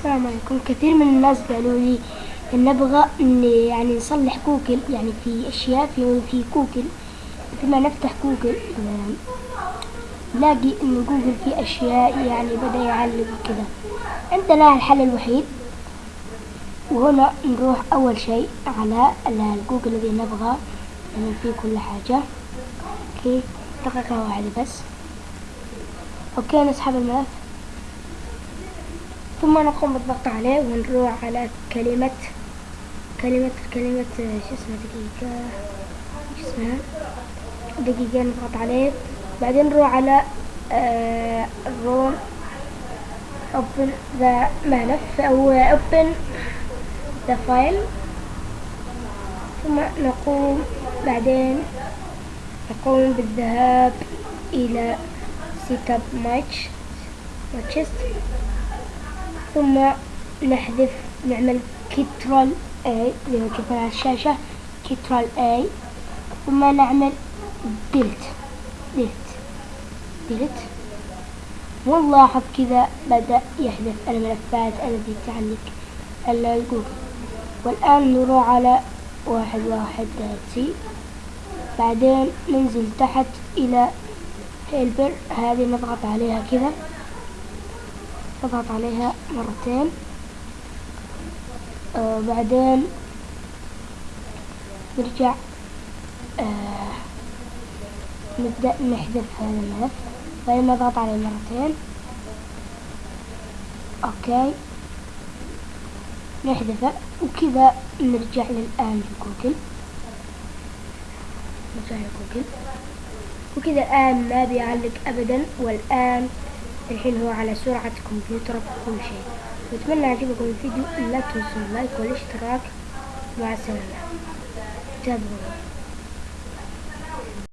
السلام عليكم كثير من الناس قالوا لي إن نبغى إن يعني نصلح جوجل يعني في أشياء في في جوجل لما نفتح جوجل آه، نلاقي إن جوجل في أشياء يعني بدأ يعلق وكذا عندنا الحل الوحيد. وهنا نروح أول شيء على ال- الجوجل الذي نبغى نعمل فيه كل حاجة. okay دقيقة واحدة بس. okay نسحب الملف ثم نقوم بالضغط عليه ونروح على كلمة كلمة كلمة شو اسمها دقيقة؟ شو اسمها؟ دقيقة نضغط عليه. بعدين نروح على آه الروم. open the ملف. أو open the file ثم نقوم بعدين نقوم بالذهاب إلى app match matches ثم نحذف نعمل control A ما كتبنا على الشاشة control A ثم نعمل delete delete delete ونلاحظ كذا بدأ يحذف الملفات التي تعلق على جوجل. والآن نروح على واحد واحد C بعدين ننزل تحت إلى helper. هذه نضغط عليها كذا. نضغط عليها مرتين. آه بعدين نرجع آه نبدأ نحذف هذا الملف. بعدين نضغط عليه مرتين. okay. نحذفه وكذا نرجع للآن لجوجل نرجع لجوجل. وكذا الآن ما بيعلق أبدا والآن الحين هو على سرعة كمبيوتر وكل شيء. واتمنى يعجبكم الفيديو لا تنسوا ال like والاشتراك. مع السلامة. تابعوني